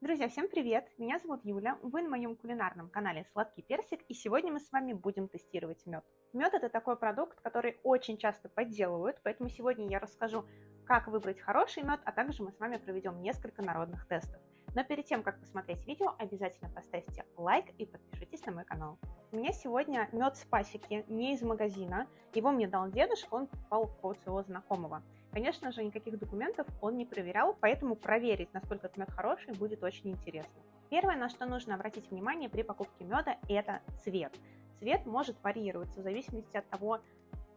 Друзья, всем привет! Меня зовут Юля, вы на моем кулинарном канале Сладкий Персик, и сегодня мы с вами будем тестировать мед. Мед это такой продукт, который очень часто подделывают, поэтому сегодня я расскажу, как выбрать хороший мед, а также мы с вами проведем несколько народных тестов. Но перед тем, как посмотреть видео, обязательно поставьте лайк и подпишитесь на мой канал. У меня сегодня мед с пасеки, не из магазина. Его мне дал дедушка, он попал от своего знакомого. Конечно же, никаких документов он не проверял, поэтому проверить, насколько мед хороший, будет очень интересно. Первое, на что нужно обратить внимание при покупке меда, это цвет. Цвет может варьироваться в зависимости от того,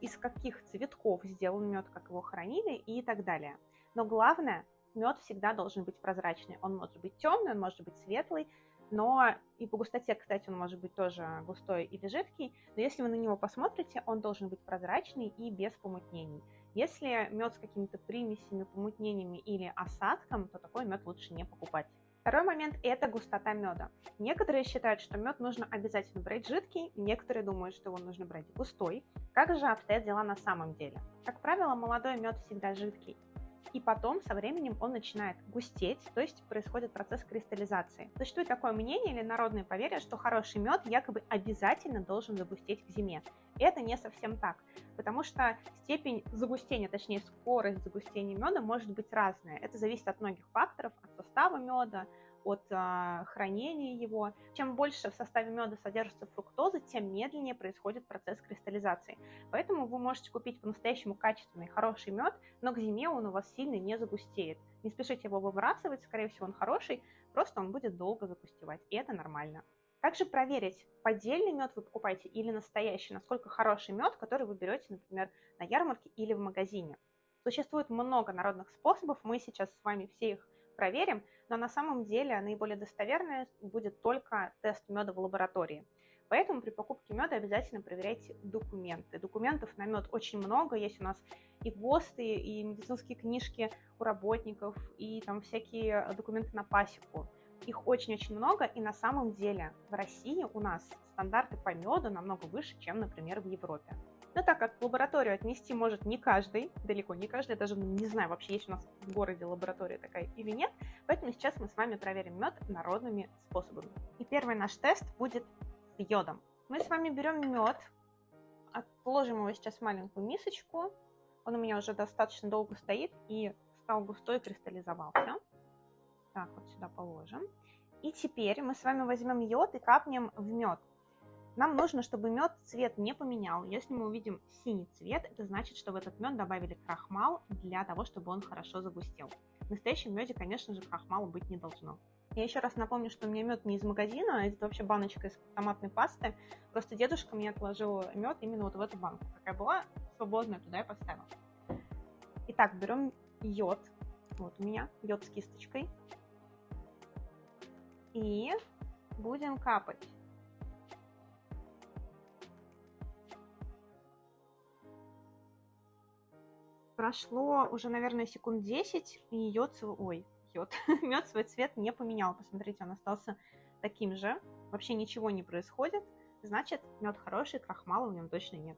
из каких цветков сделан мед, как его хранили и так далее. Но главное, мед всегда должен быть прозрачный. Он может быть темный, он может быть светлый, но и по густоте, кстати, он может быть тоже густой или жидкий, но если вы на него посмотрите, он должен быть прозрачный и без помутнений. Если мед с какими-то примесями, помутнениями или осадком, то такой мед лучше не покупать. Второй момент – это густота меда. Некоторые считают, что мед нужно обязательно брать жидкий, некоторые думают, что его нужно брать густой. Как же обстоят дела на самом деле? Как правило, молодой мед всегда жидкий, и потом со временем он начинает густеть, то есть происходит процесс кристаллизации. Существует такое мнение или народное поверье, что хороший мед якобы обязательно должен загустеть к зиме. Это не совсем так, потому что степень загустения, точнее скорость загустения меда может быть разная. Это зависит от многих факторов, от состава меда, от э, хранения его. Чем больше в составе меда содержится фруктозы, тем медленнее происходит процесс кристаллизации. Поэтому вы можете купить по-настоящему качественный, хороший мед, но к зиме он у вас сильно не загустеет. Не спешите его выбрасывать, скорее всего он хороший, просто он будет долго загустевать, и это нормально. Как же проверить, поддельный мед вы покупаете или настоящий, насколько хороший мед, который вы берете, например, на ярмарке или в магазине. Существует много народных способов, мы сейчас с вами все их проверим, но на самом деле наиболее достоверный будет только тест меда в лаборатории. Поэтому при покупке меда обязательно проверяйте документы. Документов на мед очень много. Есть у нас и ГОСТы, и медицинские книжки у работников, и там всякие документы на пасеку. Их очень-очень много, и на самом деле в России у нас стандарты по меду намного выше, чем, например, в Европе. Но так как лабораторию отнести может не каждый, далеко не каждый, я даже не знаю, вообще есть у нас в городе лаборатория такая или нет, поэтому сейчас мы с вами проверим мед народными способами. И первый наш тест будет с йодом. Мы с вами берем мед, положим его сейчас в маленькую мисочку, он у меня уже достаточно долго стоит и стал густой, кристаллизовался. Так, вот сюда положим. И теперь мы с вами возьмем йод и капнем в мед. Нам нужно, чтобы мед цвет не поменял. Если мы увидим синий цвет, это значит, что в этот мед добавили крахмал для того, чтобы он хорошо загустел. В настоящем меде, конечно же, крахмала быть не должно. Я еще раз напомню, что у меня мед не из магазина, а это вообще баночка из томатной пасты. Просто дедушка мне отложил мед именно вот в эту банку. Какая была свободная, туда я поставила. Итак, берем йод. Вот у меня йод с кисточкой. И будем капать прошло уже, наверное, секунд 10, и йод, ой, йод, мед свой цвет не поменял. Посмотрите, он остался таким же. Вообще ничего не происходит. Значит, мед хороший, крахмала в нем точно нет.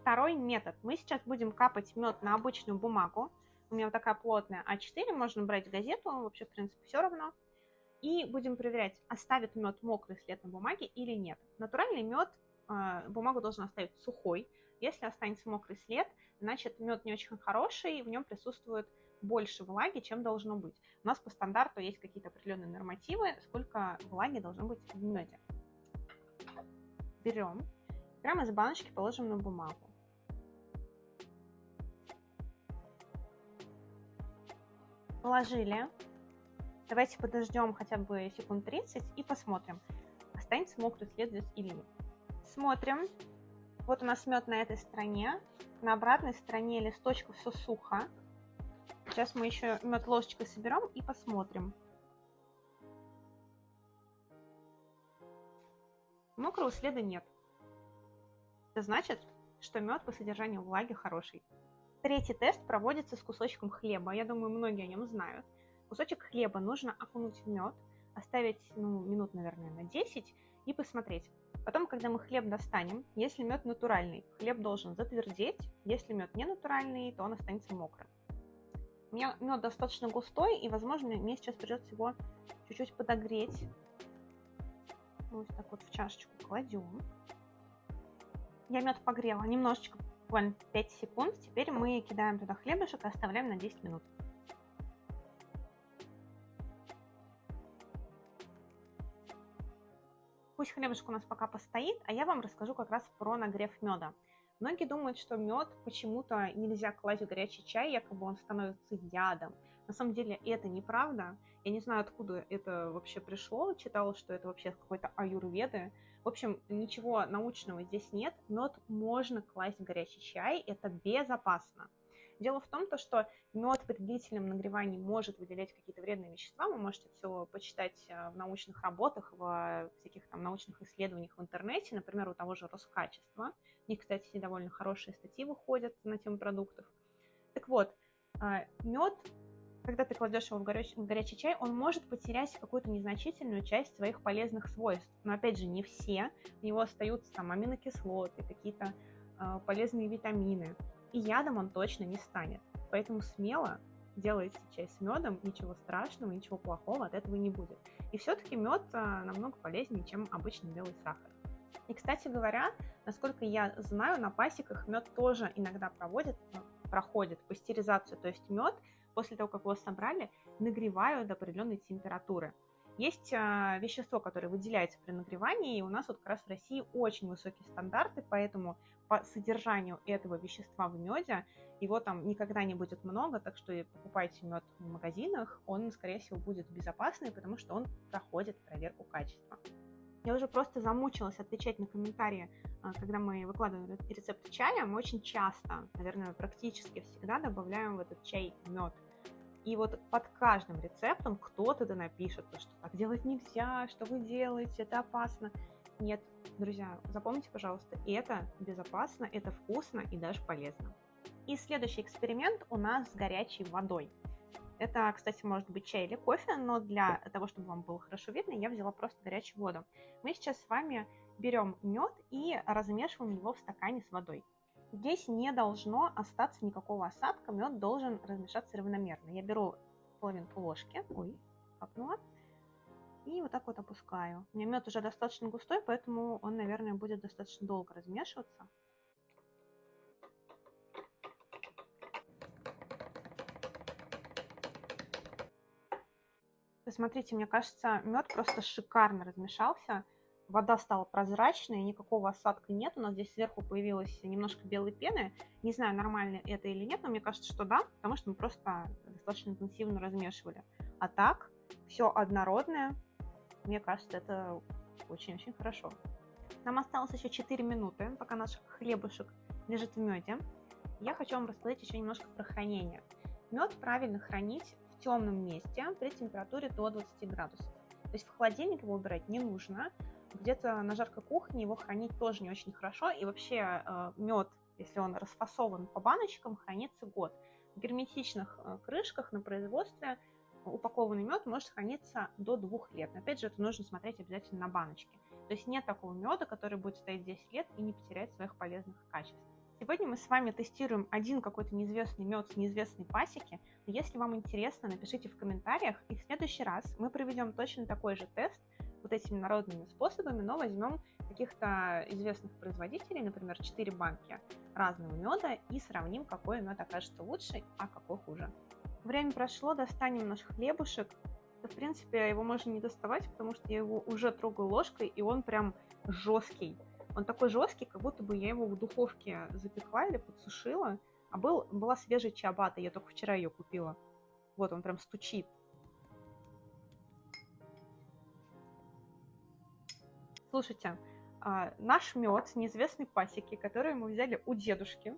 Второй метод. Мы сейчас будем капать мед на обычную бумагу. У меня вот такая плотная А4, можно брать газету, вообще, в принципе, все равно. И будем проверять, оставит мед мокрый след на бумаге или нет. Натуральный мед, а, бумагу должен оставить сухой. Если останется мокрый след, значит мед не очень хороший, в нем присутствует больше влаги, чем должно быть. У нас по стандарту есть какие-то определенные нормативы, сколько влаги должно быть в меде. Берем, прямо из баночки положим на бумагу. Положили. Давайте подождем хотя бы секунд 30 и посмотрим, останется мокрый след здесь или нет. Смотрим. Вот у нас мед на этой стороне. На обратной стороне листочка все сухо. Сейчас мы еще мед ложечкой соберем и посмотрим. Мокрого следа нет. Это значит, что мед по содержанию влаги хороший. Третий тест проводится с кусочком хлеба. Я думаю, многие о нем знают. Кусочек хлеба нужно окунуть в мед, оставить ну, минут, наверное, на 10 и посмотреть, Потом, когда мы хлеб достанем, если мед натуральный, хлеб должен затвердеть, если мед не натуральный, то он останется мокрым. У меня мед достаточно густой, и, возможно, мне сейчас придется его чуть-чуть подогреть. Вот так вот в чашечку кладем. Я мед погрела немножечко, буквально 5 секунд. Теперь мы кидаем туда хлебушек и оставляем на 10 минут. Пусть хлебушек у нас пока постоит, а я вам расскажу как раз про нагрев меда. Многие думают, что мед почему-то нельзя класть в горячий чай, якобы он становится ядом. На самом деле это неправда. Я не знаю, откуда это вообще пришло. Читала, что это вообще какой-то аюрведы. В общем, ничего научного здесь нет. Мед можно класть в горячий чай, это безопасно. Дело в том, то, что мед при длительном нагревании может выделять какие-то вредные вещества. Вы можете все почитать э, в научных работах, в всяких там научных исследованиях в интернете, например, у того же Роскачества. У них, кстати, довольно хорошие статьи выходят на тему продуктов. Так вот, э, мед, когда ты кладешь его в горячий, в горячий чай, он может потерять какую-то незначительную часть своих полезных свойств. Но опять же, не все. У него остаются там аминокислоты, какие-то э, полезные витамины и ядом он точно не станет. Поэтому смело делайте чай с медом, ничего страшного, ничего плохого от этого не будет. И все-таки мед а, намного полезнее, чем обычный белый сахар. И, кстати говоря, насколько я знаю, на пасеках мед тоже иногда проводят, ну, проходит пастеризацию, то есть мед после того, как его собрали, нагревают до определенной температуры. Есть а, вещество, которое выделяется при нагревании, и у нас вот как раз в России очень высокие стандарты, поэтому по содержанию этого вещества в меде его там никогда не будет много, так что покупайте мед в магазинах, он, скорее всего, будет безопасный, потому что он проходит проверку качества. Я уже просто замучилась отвечать на комментарии, а, когда мы выкладываем рецепт чая. Мы очень часто, наверное, практически всегда добавляем в этот чай мед. И вот под каждым рецептом кто-то да напишет, что так делать нельзя, что вы делаете, это опасно. Нет, друзья, запомните, пожалуйста, это безопасно, это вкусно и даже полезно. И следующий эксперимент у нас с горячей водой. Это, кстати, может быть чай или кофе, но для того, чтобы вам было хорошо видно, я взяла просто горячую воду. Мы сейчас с вами берем мед и размешиваем его в стакане с водой. Здесь не должно остаться никакого осадка, мед должен размешаться равномерно. Я беру половинку ложки, ой, капнула, и вот так вот опускаю. У меня мед уже достаточно густой, поэтому он, наверное, будет достаточно долго размешиваться. Посмотрите, мне кажется, мед просто шикарно размешался вода стала прозрачной, никакого осадка нет. У нас здесь сверху появилось немножко белой пены. Не знаю, нормально это или нет, но мне кажется, что да, потому что мы просто достаточно интенсивно размешивали. А так, все однородное. Мне кажется, это очень-очень хорошо. Нам осталось еще 4 минуты, пока наш хлебушек лежит в меде. Я хочу вам рассказать еще немножко про хранение. Мед правильно хранить в темном месте при температуре до 20 градусов. То есть в холодильник его убирать не нужно, где-то на жаркой кухне его хранить тоже не очень хорошо. И вообще э, мед, если он расфасован по баночкам, хранится год. В герметичных э, крышках на производстве упакованный мед может храниться до двух лет. Но опять же, это нужно смотреть обязательно на баночке. То есть нет такого меда, который будет стоять 10 лет и не потерять своих полезных качеств. Сегодня мы с вами тестируем один какой-то неизвестный мед с неизвестной пасеки. Если вам интересно, напишите в комментариях, и в следующий раз мы проведем точно такой же тест – вот этими народными способами, но возьмем каких-то известных производителей, например, 4 банки разного меда и сравним, какой мед окажется лучше, а какой хуже. Время прошло, достанем наш хлебушек. В принципе, его можно не доставать, потому что я его уже трогаю ложкой, и он прям жесткий. Он такой жесткий, как будто бы я его в духовке запекла или подсушила. А был, была свежая чиабата, я только вчера ее купила. Вот он прям стучит. Слушайте, а, наш мед с неизвестной пасеки, который мы взяли у дедушки,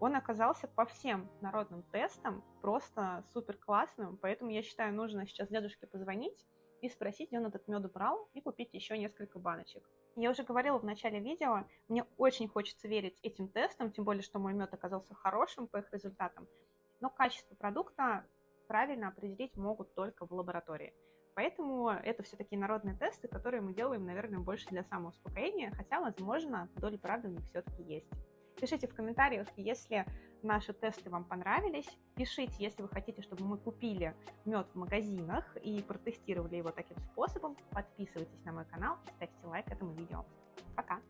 он оказался по всем народным тестам просто супер классным, поэтому я считаю, нужно сейчас дедушке позвонить и спросить, где он этот мед брал, и купить еще несколько баночек. Я уже говорила в начале видео, мне очень хочется верить этим тестам, тем более, что мой мед оказался хорошим по их результатам, но качество продукта правильно определить могут только в лаборатории. Поэтому это все-таки народные тесты, которые мы делаем, наверное, больше для самоуспокоения, хотя, возможно, доля правды в них все-таки есть. Пишите в комментариях, если наши тесты вам понравились. Пишите, если вы хотите, чтобы мы купили мед в магазинах и протестировали его таким способом. Подписывайтесь на мой канал, ставьте лайк этому видео. Пока!